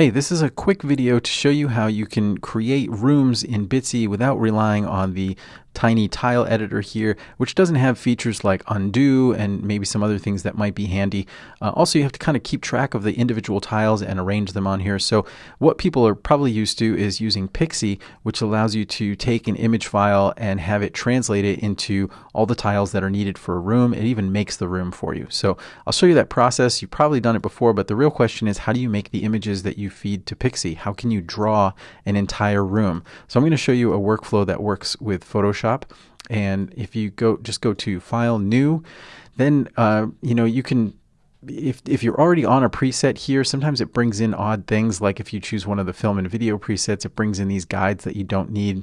Hey, this is a quick video to show you how you can create rooms in Bitsy without relying on the tiny tile editor here, which doesn't have features like undo and maybe some other things that might be handy. Uh, also, you have to kind of keep track of the individual tiles and arrange them on here. So what people are probably used to is using Pixsy, which allows you to take an image file and have it translated into all the tiles that are needed for a room. It even makes the room for you. So I'll show you that process. You've probably done it before, but the real question is how do you make the images that you feed to Pixsy? How can you draw an entire room? So I'm going to show you a workflow that works with Photoshop Photoshop. And if you go, just go to File, New, then uh, you know you can. If, if you're already on a preset here, sometimes it brings in odd things. Like if you choose one of the film and video presets, it brings in these guides that you don't need.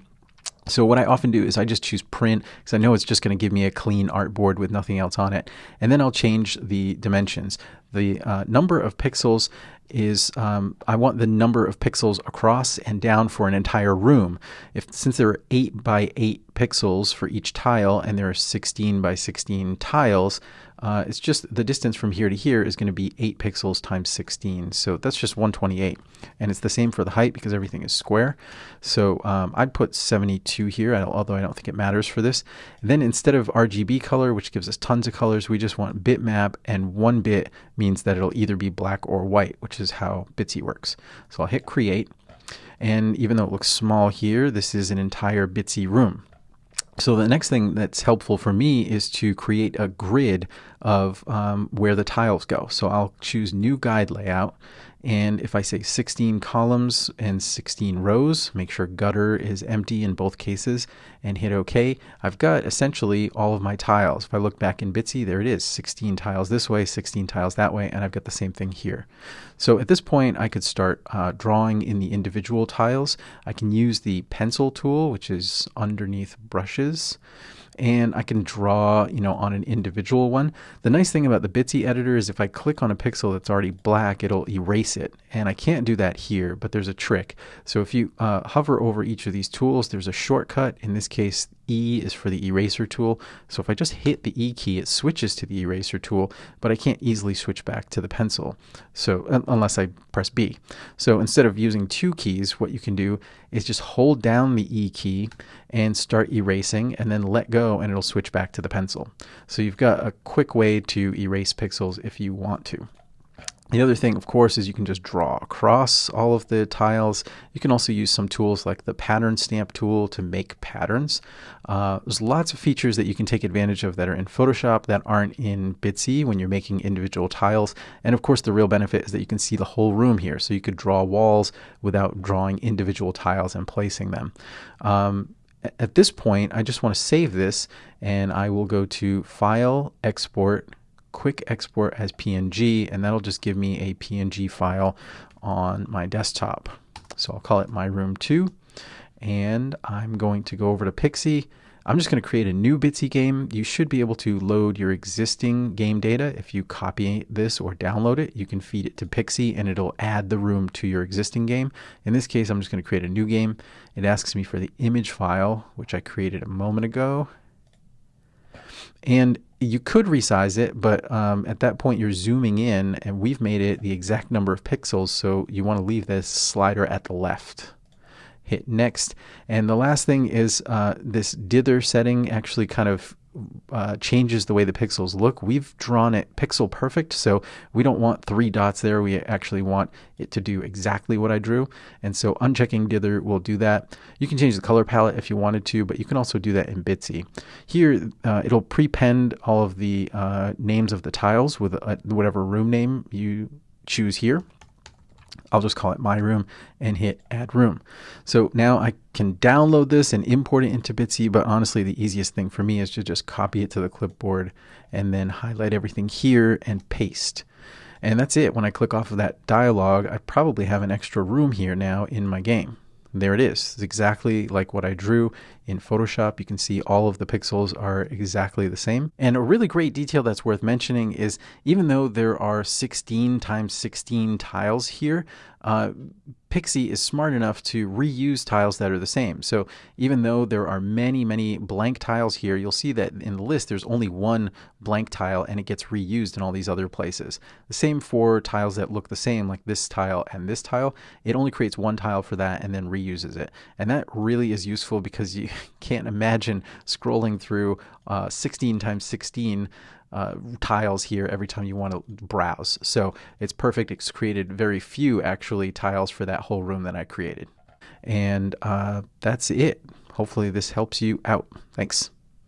So what I often do is I just choose print because I know it's just going to give me a clean artboard with nothing else on it. And then I'll change the dimensions. The uh, number of pixels is um, I want the number of pixels across and down for an entire room. If since there are 8 by 8 pixels for each tile and there are 16 by 16 tiles, uh, it's just the distance from here to here is going to be 8 pixels times 16. So that's just 128. And it's the same for the height because everything is square. So um, I'd put 72 here, although I don't think it matters for this. Then instead of RGB color, which gives us tons of colors, we just want bitmap, and one bit means that it'll either be black or white, which is how Bitsy works. So I'll hit create. And even though it looks small here, this is an entire Bitsy room. So the next thing that's helpful for me is to create a grid of um, where the tiles go. So I'll choose new guide layout and if I say 16 columns and 16 rows, make sure gutter is empty in both cases and hit OK, I've got essentially all of my tiles. If I look back in Bitsy, there it is, 16 tiles this way, 16 tiles that way, and I've got the same thing here. So at this point, I could start uh, drawing in the individual tiles. I can use the pencil tool, which is underneath brushes and I can draw, you know, on an individual one. The nice thing about the Bitsy editor is if I click on a pixel that's already black, it'll erase it. And I can't do that here, but there's a trick. So if you uh, hover over each of these tools, there's a shortcut. In this case, E is for the eraser tool. So if I just hit the E key, it switches to the eraser tool, but I can't easily switch back to the pencil. So unless I press B. So instead of using two keys, what you can do is just hold down the E key and start erasing and then let go and it'll switch back to the pencil. So you've got a quick way to erase pixels if you want to. The other thing, of course, is you can just draw across all of the tiles. You can also use some tools like the pattern stamp tool to make patterns. Uh, there's lots of features that you can take advantage of that are in Photoshop that aren't in Bitsy when you're making individual tiles. And of course, the real benefit is that you can see the whole room here. So you could draw walls without drawing individual tiles and placing them. Um, at this point, I just want to save this and I will go to File, Export, quick export as PNG, and that'll just give me a PNG file on my desktop. So I'll call it my room 2, and I'm going to go over to Pixsy. I'm just going to create a new Bitsy game. You should be able to load your existing game data. If you copy this or download it, you can feed it to Pixsy and it'll add the room to your existing game. In this case, I'm just going to create a new game. It asks me for the image file, which I created a moment ago. And you could resize it, but um, at that point you're zooming in and we've made it the exact number of pixels. So you want to leave this slider at the left. Hit next. And the last thing is uh, this dither setting actually kind of uh, changes the way the pixels look. We've drawn it pixel perfect, so we don't want three dots there. We actually want it to do exactly what I drew. And so unchecking dither will do that. You can change the color palette if you wanted to, but you can also do that in Bitsy. Here, uh, it'll prepend all of the uh, names of the tiles with uh, whatever room name you choose here. I'll just call it my room and hit add room. So now I can download this and import it into Bitsy, but honestly, the easiest thing for me is to just copy it to the clipboard and then highlight everything here and paste. And that's it. When I click off of that dialog, I probably have an extra room here now in my game. There it is. It's exactly like what I drew in Photoshop. You can see all of the pixels are exactly the same. And a really great detail that's worth mentioning is even though there are 16 times 16 tiles here, uh, Pixsy is smart enough to reuse tiles that are the same. So even though there are many, many blank tiles here, you'll see that in the list there's only one blank tile and it gets reused in all these other places. The same for tiles that look the same, like this tile and this tile. It only creates one tile for that and then reuses it. And that really is useful because you can't imagine scrolling through uh, 16 times 16 uh, tiles here every time you want to browse. So it's perfect. It's created very few actually tiles for that whole room that I created. And uh, that's it. Hopefully this helps you out. Thanks.